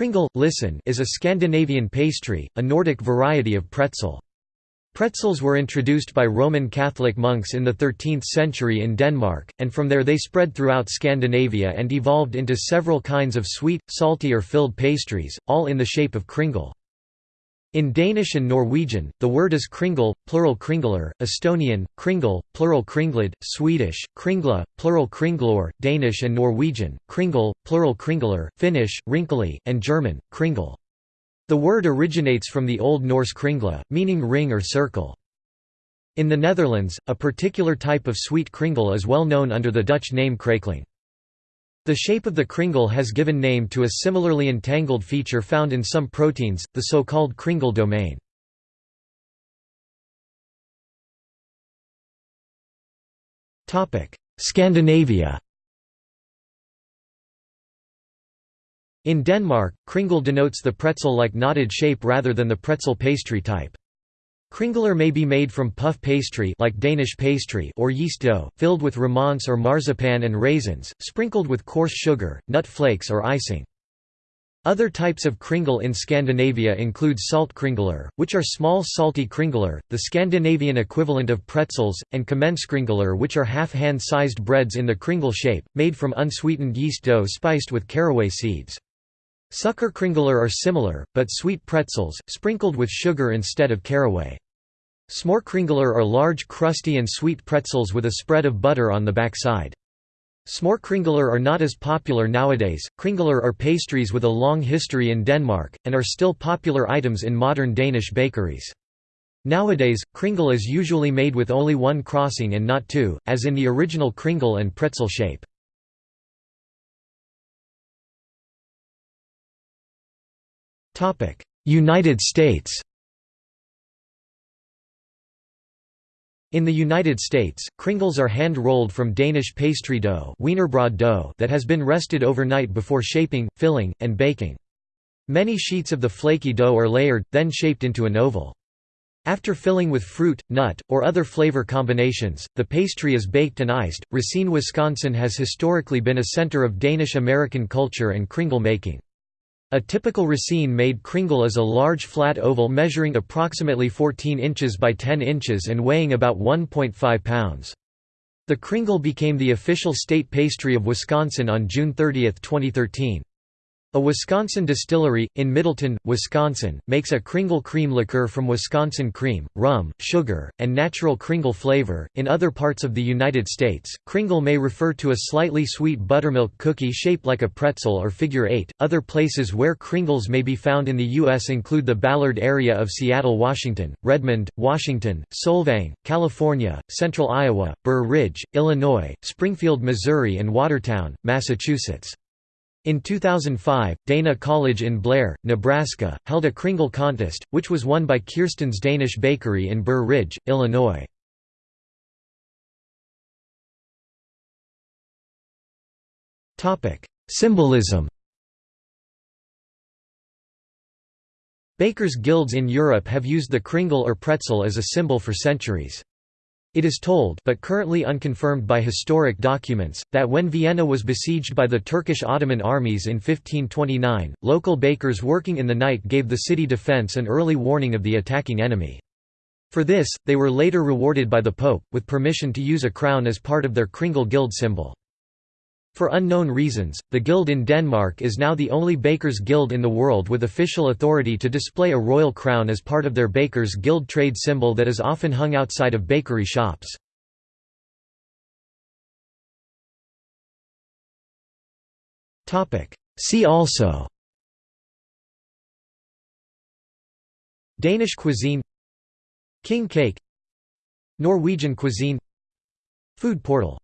Kringle listen is a Scandinavian pastry, a Nordic variety of pretzel. Pretzels were introduced by Roman Catholic monks in the 13th century in Denmark, and from there they spread throughout Scandinavia and evolved into several kinds of sweet, salty or filled pastries, all in the shape of kringle. In Danish and Norwegian, the word is kringle, plural kringler, Estonian, kringle, plural kringled, Swedish, kringla, plural kringlor, Danish and Norwegian, kringle, plural kringler, Finnish, rinkeli, and German, kringle. The word originates from the Old Norse kringla, meaning ring or circle. In the Netherlands, a particular type of sweet kringle is well known under the Dutch name krakeling. The shape of the kringle has given name to a similarly entangled feature found in some proteins, the so-called kringle domain. Scandinavia In Denmark, kringle denotes the pretzel-like knotted shape rather than the pretzel pastry type. Kringler may be made from puff pastry like Danish pastry or yeast dough, filled with remonce or marzipan and raisins, sprinkled with coarse sugar, nut flakes or icing. Other types of kringle in Scandinavia include salt kringler, which are small salty kringler, the Scandinavian equivalent of pretzels, and kringler, which are half-hand-sized breads in the kringle shape, made from unsweetened yeast dough spiced with caraway seeds. Sukkerkringler are similar, but sweet pretzels, sprinkled with sugar instead of caraway. Smørkringler are large crusty and sweet pretzels with a spread of butter on the backside. Smørkringler are not as popular nowadays. Kringler are pastries with a long history in Denmark, and are still popular items in modern Danish bakeries. Nowadays, kringle is usually made with only one crossing and not two, as in the original kringle and pretzel shape. United States In the United States, kringles are hand-rolled from Danish pastry dough, wienerbrød dough that has been rested overnight before shaping, filling, and baking. Many sheets of the flaky dough are layered, then shaped into an oval. After filling with fruit, nut, or other flavor combinations, the pastry is baked and iced. Racine, Wisconsin has historically been a center of Danish-American culture and kringle making. A typical Racine-made kringle is a large flat oval measuring approximately 14 inches by 10 inches and weighing about 1.5 pounds. The kringle became the official state pastry of Wisconsin on June 30, 2013. A Wisconsin distillery, in Middleton, Wisconsin, makes a Kringle cream liqueur from Wisconsin cream, rum, sugar, and natural Kringle flavor. In other parts of the United States, Kringle may refer to a slightly sweet buttermilk cookie shaped like a pretzel or figure eight. Other places where Kringles may be found in the U.S. include the Ballard area of Seattle, Washington, Redmond, Washington, Solvang, California, Central Iowa, Burr Ridge, Illinois, Springfield, Missouri, and Watertown, Massachusetts. In 2005, Dana College in Blair, Nebraska, held a Kringle contest, which was won by Kirsten's Danish Bakery in Burr Ridge, Illinois. Symbolism Bakers' guilds in Europe have used the kringle or pretzel as a symbol for centuries. It is told but currently unconfirmed by historic documents, that when Vienna was besieged by the Turkish Ottoman armies in 1529, local bakers working in the night gave the city defence an early warning of the attacking enemy. For this, they were later rewarded by the Pope, with permission to use a crown as part of their Kringle Guild symbol. For unknown reasons, the guild in Denmark is now the only Bakers' Guild in the world with official authority to display a royal crown as part of their Bakers' Guild trade symbol that is often hung outside of bakery shops. See also Danish cuisine King cake Norwegian cuisine Food portal